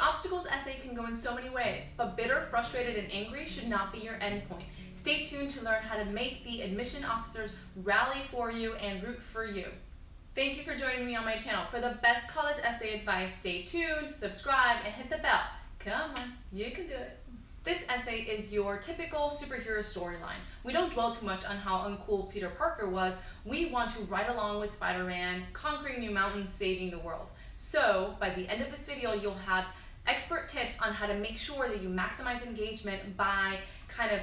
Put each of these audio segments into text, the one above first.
obstacles essay can go in so many ways, but bitter, frustrated, and angry should not be your endpoint. Stay tuned to learn how to make the admission officers rally for you and root for you. Thank you for joining me on my channel. For the best college essay advice, stay tuned, subscribe, and hit the bell. Come on, you can do it. This essay is your typical superhero storyline. We don't dwell too much on how uncool Peter Parker was. We want to ride along with Spider-Man, conquering new mountains, saving the world. So by the end of this video, you'll have expert tips on how to make sure that you maximize engagement by kind of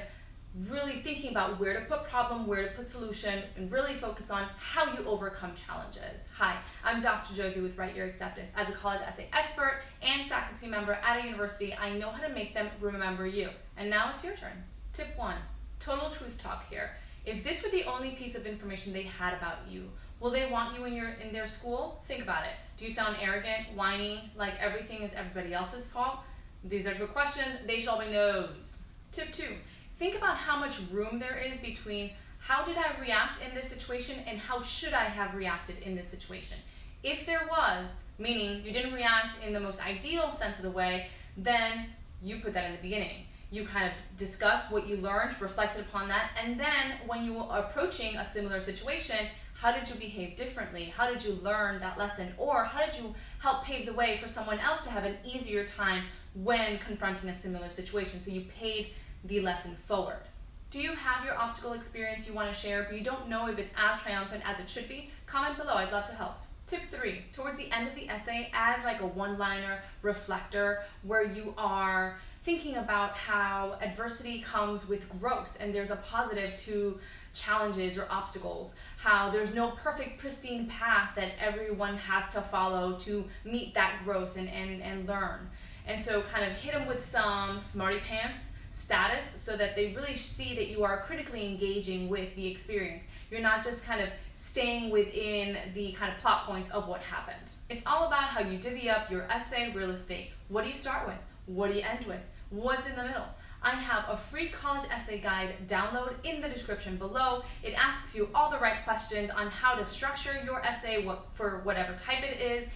really thinking about where to put problem, where to put solution, and really focus on how you overcome challenges. Hi, I'm Dr. Josie with Write Your Acceptance. As a college essay expert and faculty member at a university, I know how to make them remember you. And now it's your turn. Tip one, total truth talk here. If this were the only piece of information they had about you, will they want you in your in their school? Think about it. Do you sound arrogant, whiny, like everything is everybody else's fault? These are two questions. They shall be no's. Tip two, think about how much room there is between how did I react in this situation and how should I have reacted in this situation. If there was, meaning you didn't react in the most ideal sense of the way, then you put that in the beginning you kind of discuss what you learned, reflected upon that, and then when you are approaching a similar situation, how did you behave differently? How did you learn that lesson? Or how did you help pave the way for someone else to have an easier time when confronting a similar situation? So you paid the lesson forward. Do you have your obstacle experience you want to share, but you don't know if it's as triumphant as it should be? Comment below, I'd love to help. Tip three, towards the end of the essay, add like a one-liner reflector where you are thinking about how adversity comes with growth and there's a positive to challenges or obstacles, how there's no perfect pristine path that everyone has to follow to meet that growth and, and, and learn. And so kind of hit them with some smarty pants status so that they really see that you are critically engaging with the experience. You're not just kind of staying within the kind of plot points of what happened. It's all about how you divvy up your essay real estate. What do you start with? What do you end with? What's in the middle? I have a free college essay guide download in the description below. It asks you all the right questions on how to structure your essay for whatever type it is,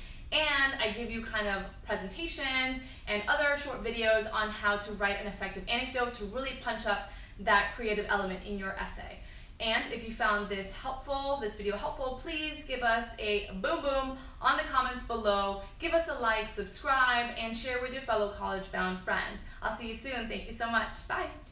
I give you kind of presentations and other short videos on how to write an effective anecdote to really punch up that creative element in your essay. And if you found this helpful, this video helpful, please give us a boom boom on the comments below. Give us a like, subscribe, and share with your fellow college-bound friends. I'll see you soon. Thank you so much. Bye.